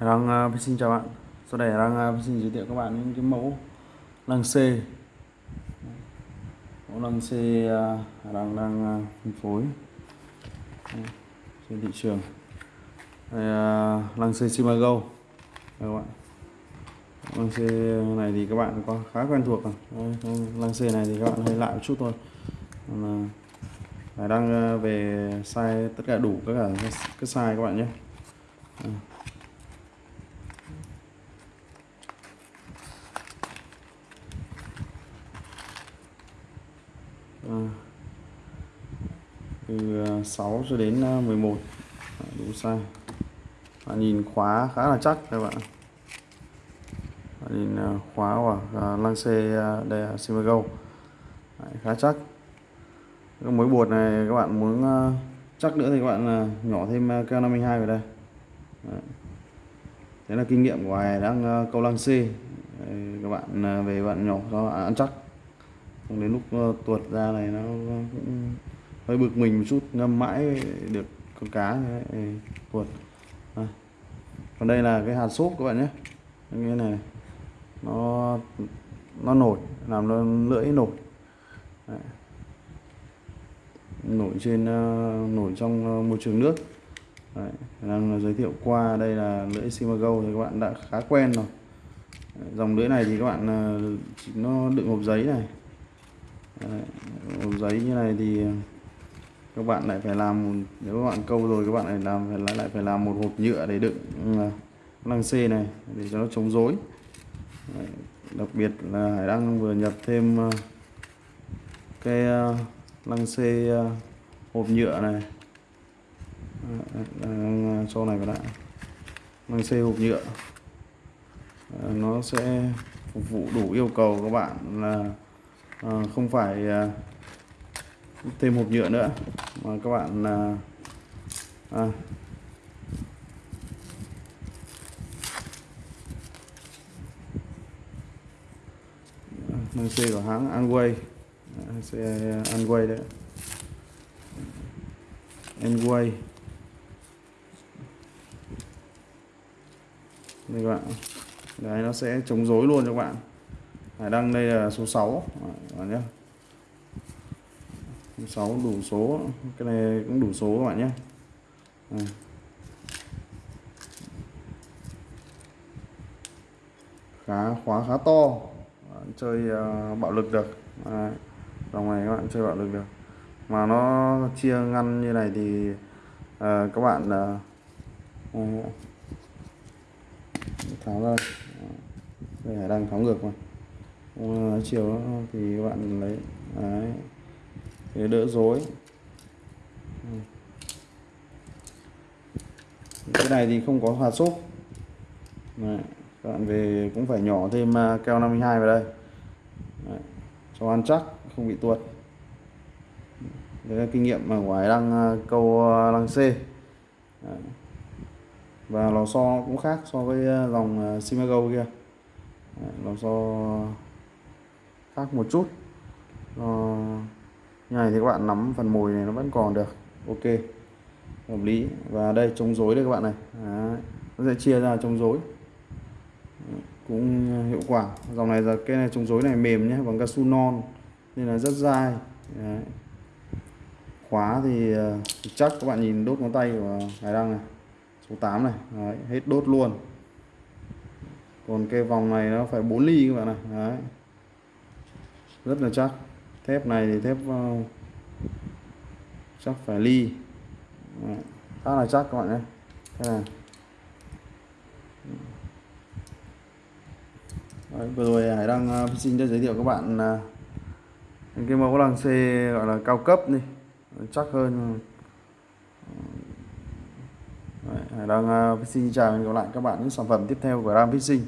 đang uh, à, xin chào bạn. Sau đây đang uh, à, xin giới thiệu các bạn những cái mẫu lăng C mẫu lăng C uh, à, đang đang uh, phân phối uh, trên thị trường. Đây, uh, lăng C Simago đây các bạn. Lăng C này thì các bạn có khá quen thuộc rồi. Đây, lăng C này thì các bạn hơi lại một chút thôi. Là Hải đang về size tất cả đủ tất cả các size các bạn nhé. Ờ. từ ờ, 6 cho đến ờ, 11 đủ size. Và nhìn khóa khá là chắc các bạn nhìn khóa của lăng xe đây là Simago khá chắc. Cái mối bột này các bạn muốn chắc nữa thì các bạn nhỏ thêm keo 52 vào đây. Đấy. thế là kinh nghiệm của Hải đang câu lăng C các bạn về bạn nhỏ cho ăn chắc không đến lúc ờ, tuột ra này nó cũng hơi bực mình một chút ngâm mãi được con cá này, tuột à. còn đây là cái hạt xốp các bạn nhé như này nó nó nổi làm nó lưỡi nổi Đấy. nổi trên ờ, nổi trong ờ, môi trường nước Đấy. đang giới thiệu qua đây là lưỡi Simago thì các bạn đã khá quen rồi dòng lưỡi này thì các bạn nó đựng hộp giấy này Đấy. giấy như này thì các bạn lại phải làm nếu các bạn câu rồi các bạn lại làm, phải lại phải làm một hộp nhựa để đựng ừ, lăng C này để cho nó chống rối đặc biệt là Hải Đăng vừa nhập thêm ờ, cái ờ, lăng C ờ, hộp nhựa này đang cho này vào bạn lăng C hộp nhựa nó sẽ phục vụ đủ yêu cầu các bạn là Ờ, không phải ờ, thêm hộp nhựa nữa. Mà các bạn ờ, à, à, xe của hãng Anway. Xe Anway đấy. Anway. Đây các bạn. Đấy nó sẽ chống rối luôn cho các bạn. Hải đăng đây là số 6 các bạn nhé. 6 đủ số. Cái này cũng đủ số các bạn nhé. À. khá khóa khá to. Chơi uh, bạo lực được. À, dòng này các bạn chơi bạo lực được. Mà nó chia ngăn như này thì uh, các bạn uh, tháo ra. Đây đang tháo ngược mà uh, chiều thì các bạn lấy đấy để đỡ rối ừ. cái này thì không có hạt xúc Đấy. các bạn về cũng phải nhỏ thêm à, keo 52 vào đây Đấy. cho ăn chắc không bị tuột đấy là kinh nghiệm mà ngoài đang à, câu à, lăng C Đấy. và lò xo cũng khác so với à, dòng Simago kia Đấy. lò xo khác một chút. Ờ, nó như này thì các bạn nắm phần mồi này nó vẫn còn được. Ok hợp lý. Và đây chống rối đây các bạn này. Đấy. nó sẽ chia ra chống rối. Cũng hiệu quả. Dòng này là cái này chống rối này mềm nhé bằng cao su non nên là rất dai. Đấy. khóa thì, ờ, thì chắc các bạn nhìn đốt ngón tay của hải đăng này. Số 8 này. Đấy. hết đốt luôn. Còn cái vòng này nó phải 4 ly các bạn này. Đấy rất là chắc. Thép này thì thép uh, chắc phải ly. Đấy, khá là chắc các bạn nhé. Thế này. Đấy, vừa rồi Hải đang uh, xin cho giới thiệu các bạn uh, những cái mẫu lăng C gọi là cao cấp đi. Chắc hơn. Đấy, Hải đang uh, xin chào và gặp lại các bạn những sản phẩm tiếp theo của Ram Fishing.